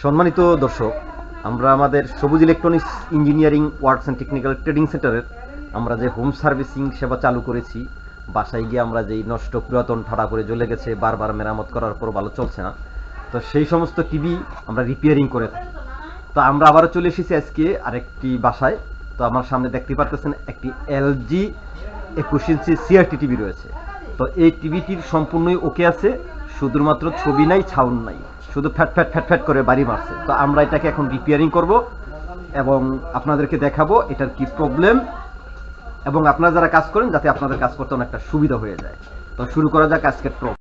সম্মানিত দর্শক, আমরা আমাদের Sabuj electronics engineering works and technical trading সেন্টারের আমরা যে হোম সার্ভিসিং সেবা চালু করেছি, বাসায় গিয়ে আমরা যেই নষ্ট পুরাতন ঠাড়া করে জ্বলে গেছে, বারবার মেরামত করার পর ভালো চলছে না। তো সেই সমস্ত টিভি আমরা রিপেয়ারিং করে থাকি। তো আমরা আবারও চলে এসেছি আজকে আরেকটি বাসায়। তো আমার সামনে দেখতে পারতেছেন একটি এলজি একুশ ইঞ্চি সিআরটি টিভি রয়েছে। তো এই টিভিটির সম্পূর্ণই ওকে আছে। শুধুমাত্র ছবি নাই ছাউন্ড নাই। শুধু ফ্যাট ফ্যাট ফ্যাট ফ্যাট করে বাড়ি মারছে। তো আমরা এটাকে এখন রিপেয়ারিং করব এবং আপনাদেরকে দেখাবো এটার কি প্রবলেম এবং আপনারা যারা কাজ করেন যাতে আপনাদের কাজ করতে অনেকটা সুবিধা হয়ে যায়। তো শুরু করা যাক আজকের প্রব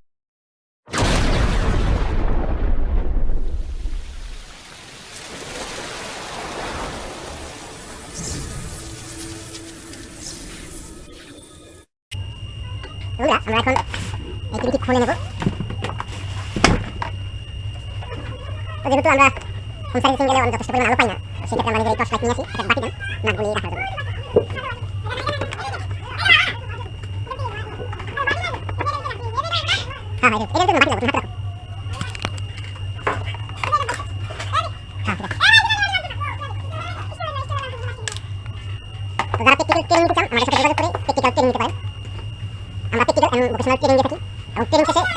বন্ধুরা আমরা এখন এই টিভিটি খুলে নেব। তো যেহেতু আমরা হোম সার্ভিসিং গেলে যথেষ্ট পরিমাণ আলো পাই না, সেক্ষেত্রে আমরা নিজের টর্চ লাইট নিয়ে আসি একটা বাকি দেন নাটগুলি রাখার জন্য। হ্যাঁ হ্যাঁ এটা এটা বাকি দাও তুমি হাতে যারা পারেন।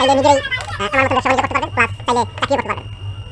আমরা নিজেরাই আমার মতো ব্যবসা করতে পারবেন প্লাস চাইলে চাকরিও করতে পারবেন।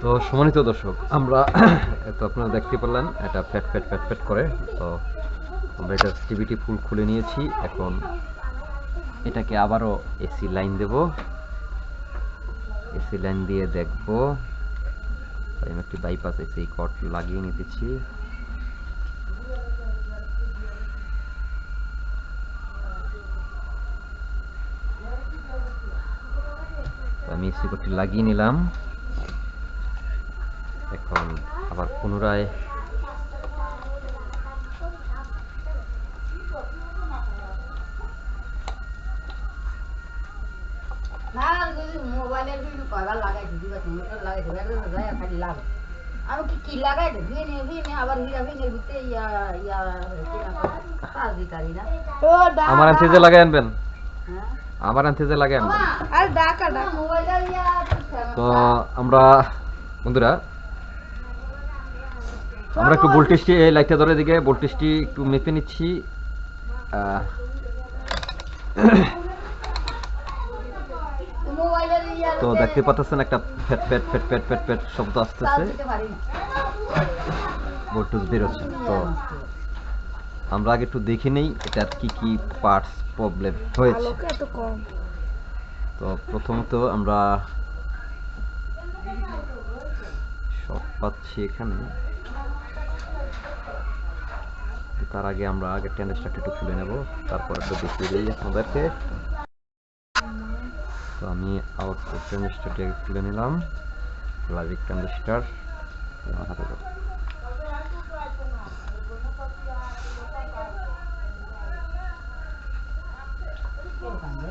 তো কি সম্মানিত দর্শক, আমরা তো আপনারা দেখতে পারলেন এটা ফ্যাট ফ্যাট ফ্যাট ফ্যাট করে। তো আমরা এটা টিভিটি ফুল খুলে নিয়েছি। এখন এটাকে আবারও এসি লাইন দেব। এসি লাইন দিয়ে দেখব। আমি একটি বাইপাস এসি কট লাগিয়ে নিতেছি তো আমি এসি কটটি লাগিয়ে নিলাম এখন আবার পুনরায় না যদি মোবাইলের যদি কয়বার লাগাইছি দিবা তুমি তো লাগাইছি একদম যায় খালি লাগ আমি কি কি লাগাই দে ভিনে ভিনে আবার হিরা ভিনে ভিতরে ইয়া ইয়া কাজ দিতারি না? আমার আনতে লাগাই আনবেন। আমার। আনতে ডাকা মোবাইলের ইয়া তো আমরা বন্ধুরা আমরা একটু ভোল্টেজটি এই লাইটটা ধরে দিকে ভোল্টেজটি একটু মেপে নিচ্ছি। তো দেখতে পাচ্ছেন একটা ফ্যাট ফ্যাট ফ্যাট ফ্যাট ফ্যাট ফ্যাট শব্দ আসতেছে। ভোল্টেজ বেরোচ্ছে তো আমরা আগে একটু দেখে নেই এটার কি কি পার্টস প্রবলেম হয়েছে। তো প্রথমত আমরা সব পাচ্ছি এখানে। তার আগে আমরা আগে ট্যান্ডেস্টারটা একটু খুলে নেব তারপর একটু দেখিয়ে দিই আপনাদেরকে। তো আমি আউটপুট ট্যান্ডেস্টারটি আগে খুলে নিলাম লাজিক ট্যান্ডেস্টার হাতে দাও। রিমোটটা নাকি তো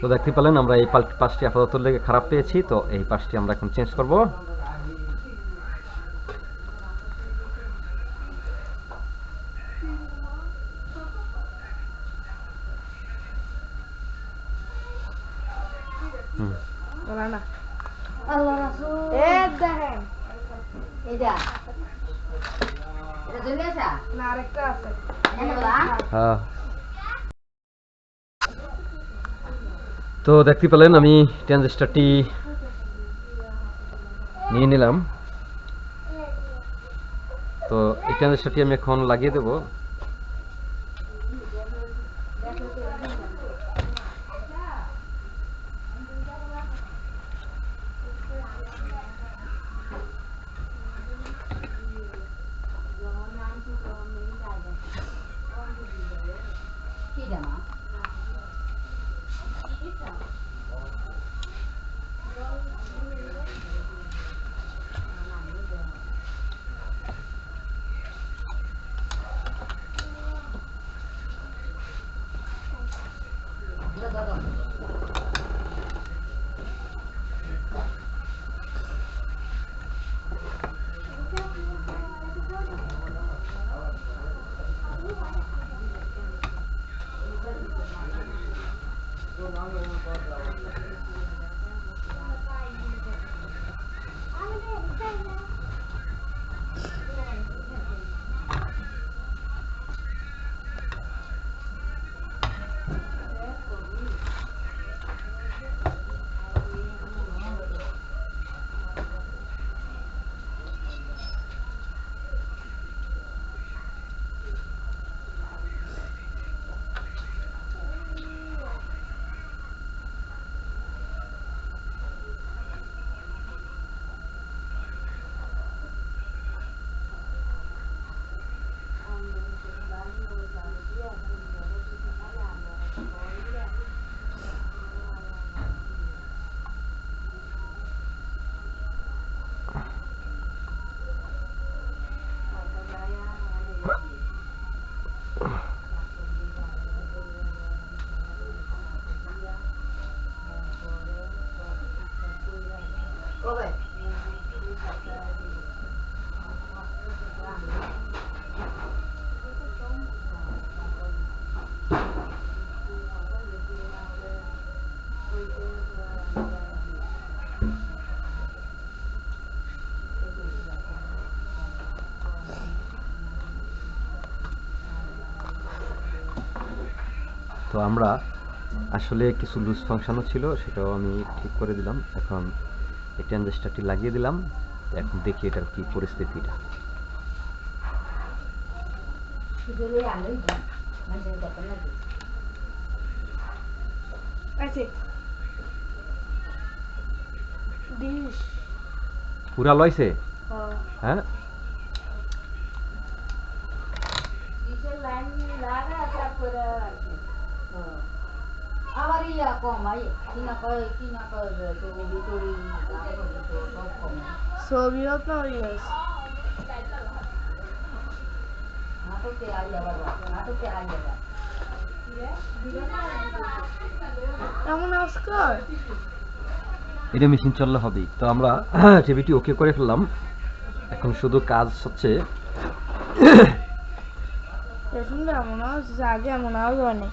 তো দেখতে পেলেন, আমরা এই পাশটি আপাতত লেগে খারাপ পেয়েছি, তো এই পাশটি আমরা এখন চেঞ্জ করব আল্লাহ রাসূল এ দেখেন এটা এটা চলে আসা না আরেকটা আছে এনে বলা হ্যাঁ। তো দেখতে পেলেন আমি ট্রানজিস্টারটি নিয়ে নিলাম। তো এই ট্রানজিস্টারটি আমি এখন লাগিয়ে দেব। 我拿着呢，包着。我大姨，俺们家你看见了？তো আমরা আসলে কিছু লুজ ফাংশনও ছিল সেটাও আমি ঠিক করে দিলাম। এখন এই ট্রানজিস্টারটি লাগিয়ে দিলাম। এখন দেখি এটার কি পরিস্থিতিটা। ডিশ পুরা লইছে? হ্যাঁ হ্যাঁ কিসের লাইন লাগা তারপরে আবার ইয়া কম আই কি না কয় কি না কয় তো ভিতরে সব কম। ছবিও তো ইয়েস নাটকে আই আবার নাটকে আই আবার এমন আজকাল? এটা মেশিন চললে হবেই। তো আমরা টিভিটি ওকে করে ফেললাম। এখন শুধু কাজ হচ্ছে এখন এমন আগে এমন আওয়াজ অনেক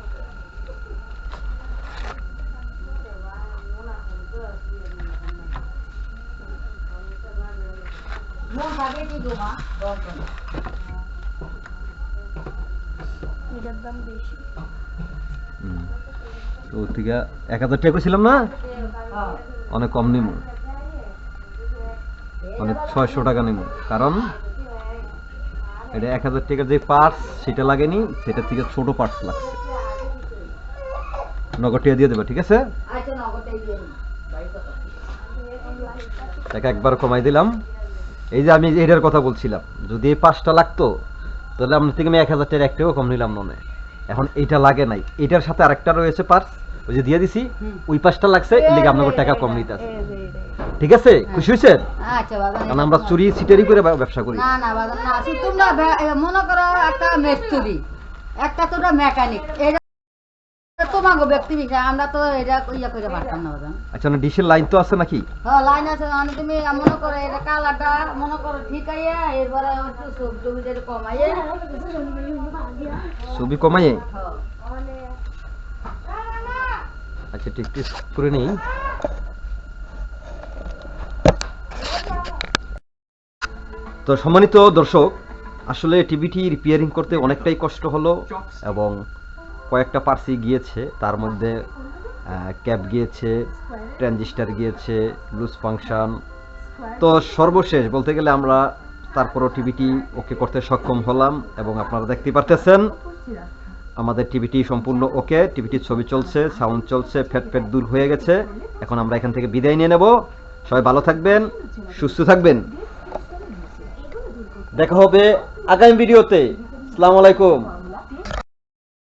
এটার দাম বেশি। তো থেকে এক হাজার টাকা না? অনেক কম নিব অনেক ছয়শো টাকা নিব কারণ এটা এক হাজার টাকার যে পার্টস সেটা লাগেনি সেটা থেকে ছোট পার্টস লাগছে। নগদ টাকা দিয়ে দেবে ঠিক আছে? আচ্ছা কথা। টাকা একবার কমাই দিলাম। এই যে আমি এটার কথা বলছিলাম যদি এই পাঁচটা লাগতো তাহলে আপনার থেকে আমি এক হাজার টাকার একটাও কম নিলাম মনে এখন এইটা লাগে নাই। এটার সাথে আরেকটা রয়েছে পার্স ওই যে দিয়ে দিছি ওই পাঁচটা লাগছে এর লিগে আপনাকে টাকা কম নিতে আছে। ঠিক আছে? খুশি হয়েছেন? আচ্ছা বাবা কারণ আমরা চুরি সিটারি করে ব্যবসা করি। না না বাবা না তোমরা মনে করো একটা মিস্ত্রি একটা তোমরা মেকানিক এটা তোমাকে ব্যক্তি বিষয় আমরা তো এটা ইয়া করে পারতাম না বাবা আচ্ছা না ডিশের লাইন তো আছে নাকি? হ্যাঁ লাইন আছে মানে তুমি মনে করো এটা কালারটা মনে করো ঠিক আইয়া এরপরে একটু সব জমি যেটা কমাইয়ে। ছবি কমাইয়ে? হ্যাঁ। আচ্ছা ঠিক টেস্ট করে নিই। তো সম্মানিত দর্শক আসলে টিভিটি রিপেয়ারিং করতে অনেকটাই কষ্ট হলো এবং কয়েকটা পার্সি গিয়েছে, তার মধ্যে ক্যাপ গিয়েছে, ট্রানজিস্টার গিয়েছে, লুজ ফাংশন। তো সর্বশেষ বলতে গেলে আমরা তারপরও টিভিটি ওকে করতে সক্ষম হলাম এবং আপনারা দেখতে পারতেছেন, আমাদের টিভিটি সম্পূর্ণ ওকে, টিভিটির ছবি চলছে, সাউন্ড চলছে, ফ্যাট ফ্যাট দূর হয়ে গেছে। এখন আমরা এখান থেকে বিদায় নিয়ে নেব। সবাই ভালো থাকবেন, সুস্থ থাকবেন। দেখা হবে আগামী ভিডিওতে। আসসালামু আলাইকুম।